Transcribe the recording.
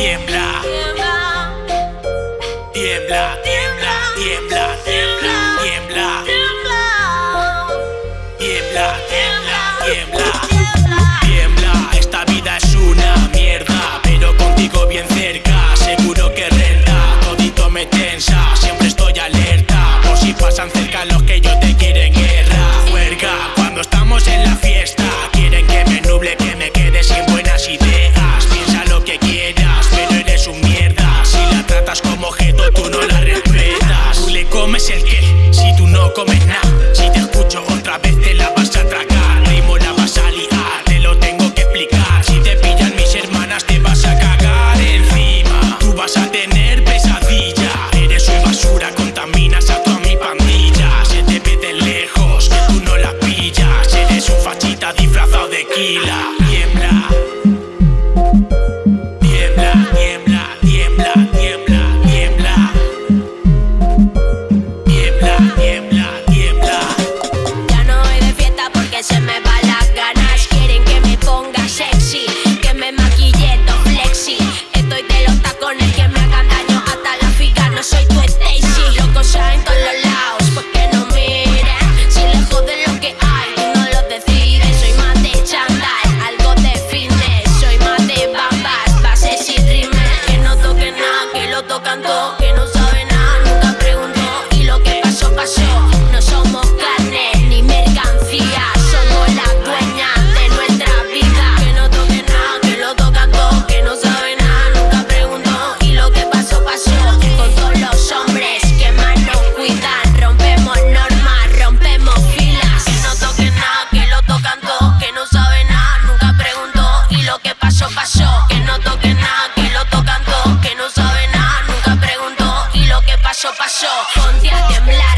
tiembla, tiembla. Si te escucho otra vez, te la vas a tragar. Rimo la vas a liar, te lo tengo que explicar. Si te pillan mis hermanas, te vas a cagar encima. Tú vas a tener pesadilla. Eres una basura, contaminas a toda mi pandilla. Se te ve de lejos, que tú no la pillas. Eres un fachita disfrazado de kila. que no toque nada, que lo tocan todo, que no sabe nada, nunca preguntó y lo que pasó, pasó. Ponte a temblar.